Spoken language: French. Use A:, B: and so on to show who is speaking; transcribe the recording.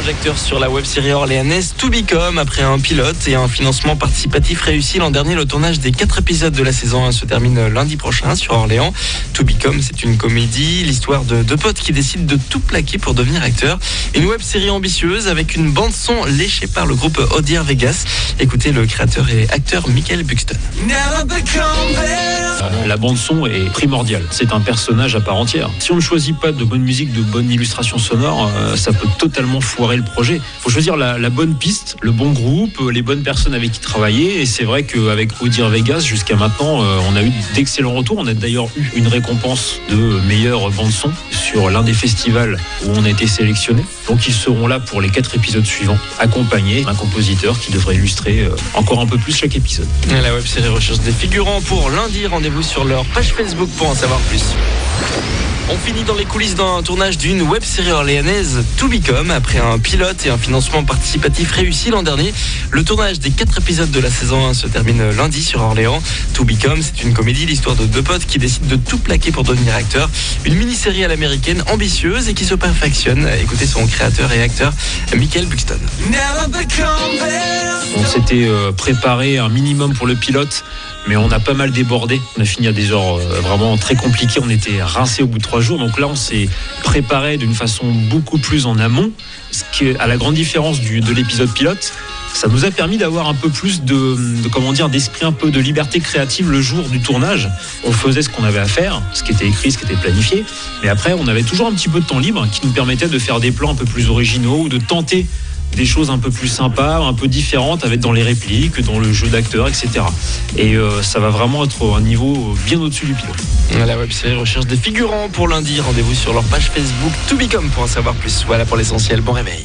A: projecteurs sur la web série orléanaise To Become. Après un pilote et un financement participatif réussi l'an dernier, le tournage des quatre épisodes de la saison 1 se termine lundi prochain sur Orléans. To Become, c'est une comédie, l'histoire de deux potes qui décident de tout plaquer pour devenir acteurs. Une web série ambitieuse avec une bande son léchée par le groupe Odier Vegas. Écoutez le créateur et acteur Michael Buxton.
B: La bande son est primordiale. C'est un personnage à part entière. Si on ne choisit pas de bonne musique, de bonne illustration sonore, euh, ça peut totalement foirer le projet. Faut choisir la, bonne piste, le bon groupe, les bonnes personnes avec qui travailler. Et c'est vrai qu'avec Audir Vegas, jusqu'à maintenant, euh, on a eu d'excellents retours. On a d'ailleurs eu une récompense de meilleure bande son sur l'un des festivals où on a été sélectionné. Donc ils seront là pour les quatre épisodes suivants, accompagnés d'un compositeur qui devrait illustrer euh, encore un peu plus chaque épisode.
A: La web série recherche des figurants pour lundi. Rendez-vous sur leur page Facebook pour en savoir plus. On finit dans les coulisses d'un tournage d'une web série orléanaise To Become. Après un pilote et un financement participatif réussi l'an dernier, le tournage des quatre épisodes de la saison 1 se termine lundi sur Orléans. To Become, c'est une comédie, l'histoire de deux potes qui décident de tout plaquer pour devenir acteurs. Une mini-série à l'américaine ambitieuse et qui se perfectionne. Écoutez son créateur et acteur, Michael Buxton.
B: On s'était euh, préparé un minimum pour le pilote mais on a pas mal débordé. On a fini à des heures euh, vraiment très compliquées. On était rincé au bout de trois jours. Donc là, on s'est préparé d'une façon beaucoup plus en amont. Ce qui, à la grande différence du, de l'épisode pilote, ça nous a permis d'avoir un peu plus de, de comment dire d'esprit un peu de liberté créative le jour du tournage. On faisait ce qu'on avait à faire, ce qui était écrit, ce qui était planifié, mais après on avait toujours un petit peu de temps libre qui nous permettait de faire des plans un peu plus originaux ou de tenter des choses un peu plus sympas, un peu différentes, avec dans les répliques, dans le jeu d'acteurs, etc. Et euh, ça va vraiment être un niveau bien au-dessus du pilote.
A: La web série recherche des figurants pour lundi. Rendez-vous sur leur page Facebook To Become pour en savoir plus. Voilà pour l'essentiel. Bon réveil.